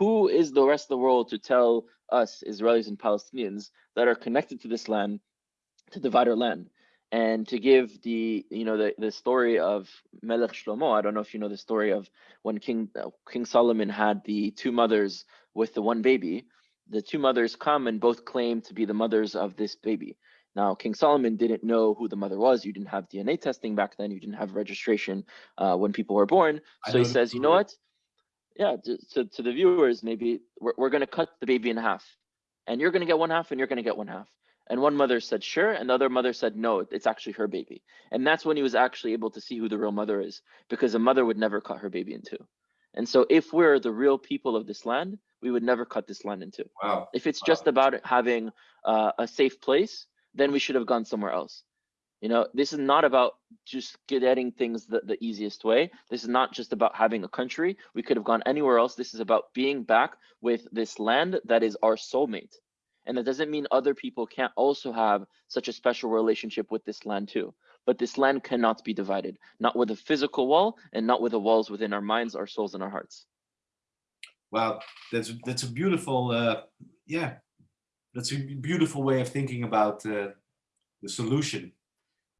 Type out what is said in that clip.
who is the rest of the world to tell us Israelis and Palestinians that are connected to this land to divide our land? and to give the you know the, the story of Melech Shlomo. I don't know if you know the story of when King uh, King Solomon had the two mothers with the one baby. The two mothers come and both claim to be the mothers of this baby. Now, King Solomon didn't know who the mother was. You didn't have DNA testing back then. You didn't have registration uh, when people were born. So he says, you know what? Yeah, to, to, to the viewers, maybe we're, we're going to cut the baby in half. And you're going to get one half and you're going to get one half. And one mother said, sure. And the other mother said, no, it's actually her baby. And that's when he was actually able to see who the real mother is because a mother would never cut her baby in two. And so if we're the real people of this land, we would never cut this land in two. Wow. If it's wow. just about having uh, a safe place, then we should have gone somewhere else. You know, this is not about just getting things the, the easiest way. This is not just about having a country. We could have gone anywhere else. This is about being back with this land that is our soulmate. And that doesn't mean other people can't also have such a special relationship with this land too. But this land cannot be divided, not with a physical wall and not with the walls within our minds, our souls, and our hearts. Wow, that's that's a beautiful, uh, yeah, that's a beautiful way of thinking about uh, the solution